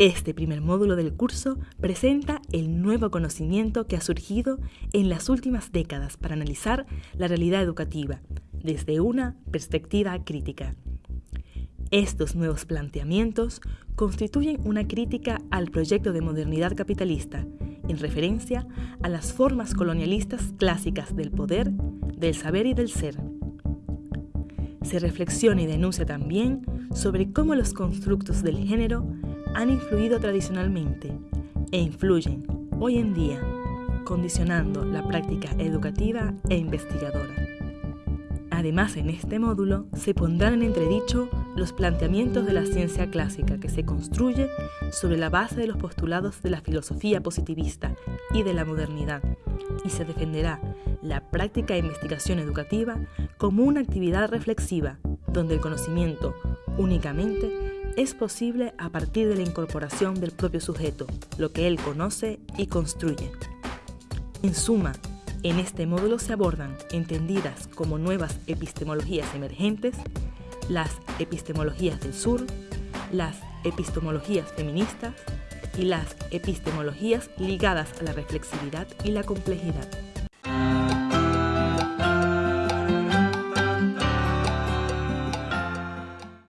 Este primer módulo del curso presenta el nuevo conocimiento que ha surgido en las últimas décadas para analizar la realidad educativa desde una perspectiva crítica. Estos nuevos planteamientos constituyen una crítica al proyecto de modernidad capitalista en referencia a las formas colonialistas clásicas del poder, del saber y del ser. Se reflexiona y denuncia también sobre cómo los constructos del género han influido tradicionalmente e influyen hoy en día, condicionando la práctica educativa e investigadora. Además, en este módulo se pondrán en entredicho los planteamientos de la ciencia clásica que se construye sobre la base de los postulados de la filosofía positivista y de la modernidad, y se defenderá la práctica de investigación educativa como una actividad reflexiva, donde el conocimiento únicamente es posible a partir de la incorporación del propio sujeto, lo que él conoce y construye. En suma, en este módulo se abordan, entendidas como nuevas epistemologías emergentes, las epistemologías del sur, las epistemologías feministas y las epistemologías ligadas a la reflexividad y la complejidad.